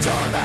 Turn